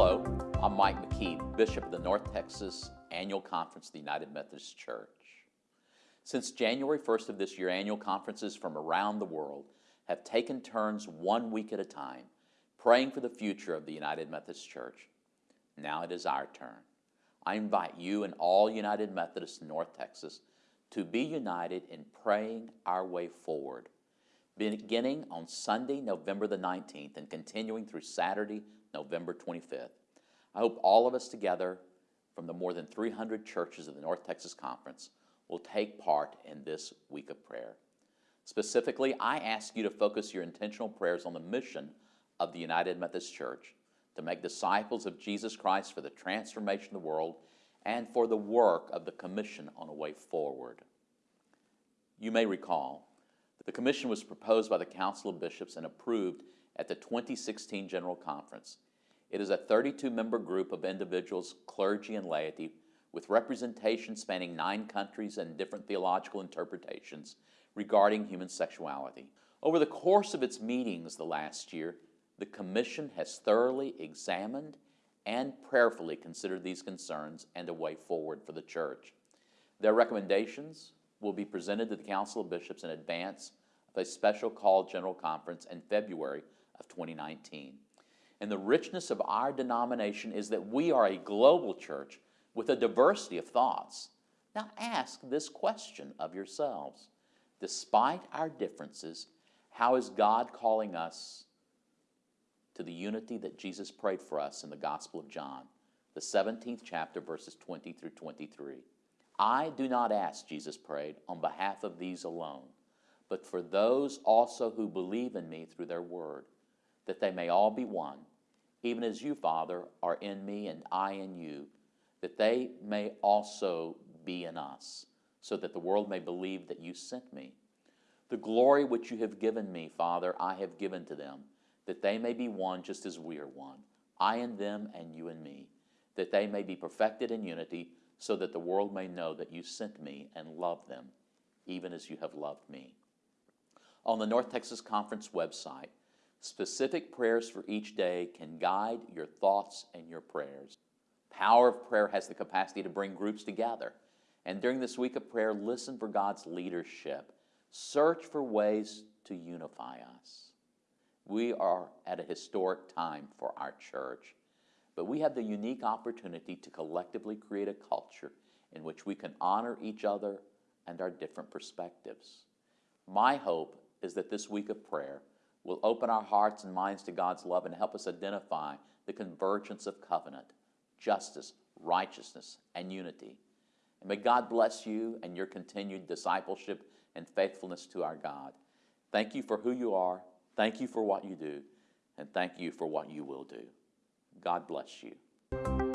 Hello, I'm Mike McKee, Bishop of the North Texas Annual Conference of the United Methodist Church. Since January 1st of this year, annual conferences from around the world have taken turns one week at a time, praying for the future of the United Methodist Church. Now it is our turn. I invite you and all United Methodists in North Texas to be united in praying our way forward, beginning on Sunday, November the 19th, and continuing through Saturday, November 25th. I hope all of us together from the more than 300 churches of the North Texas Conference will take part in this week of prayer. Specifically, I ask you to focus your intentional prayers on the mission of the United Methodist Church to make disciples of Jesus Christ for the transformation of the world and for the work of the Commission on a Way Forward. You may recall the Commission was proposed by the Council of Bishops and approved at the 2016 General Conference. It is a 32 member group of individuals, clergy, and laity with representation spanning nine countries and different theological interpretations regarding human sexuality. Over the course of its meetings the last year, the Commission has thoroughly examined and prayerfully considered these concerns and a way forward for the Church. Their recommendations will be presented to the Council of Bishops in advance a special call General Conference in February of 2019. And the richness of our denomination is that we are a global church with a diversity of thoughts. Now ask this question of yourselves. Despite our differences, how is God calling us to the unity that Jesus prayed for us in the Gospel of John, the 17th chapter, verses 20 through 23? I do not ask, Jesus prayed, on behalf of these alone, but for those also who believe in me through their word that they may all be one, even as you, Father, are in me and I in you, that they may also be in us, so that the world may believe that you sent me. The glory which you have given me, Father, I have given to them, that they may be one just as we are one, I and them and you and me, that they may be perfected in unity, so that the world may know that you sent me and love them, even as you have loved me. On the North Texas Conference website, Specific prayers for each day can guide your thoughts and your prayers. Power of prayer has the capacity to bring groups together. And during this week of prayer, listen for God's leadership. Search for ways to unify us. We are at a historic time for our church, but we have the unique opportunity to collectively create a culture in which we can honor each other and our different perspectives. My hope is that this week of prayer will open our hearts and minds to God's love and help us identify the convergence of covenant, justice, righteousness, and unity. And may God bless you and your continued discipleship and faithfulness to our God. Thank you for who you are. Thank you for what you do. And thank you for what you will do. God bless you.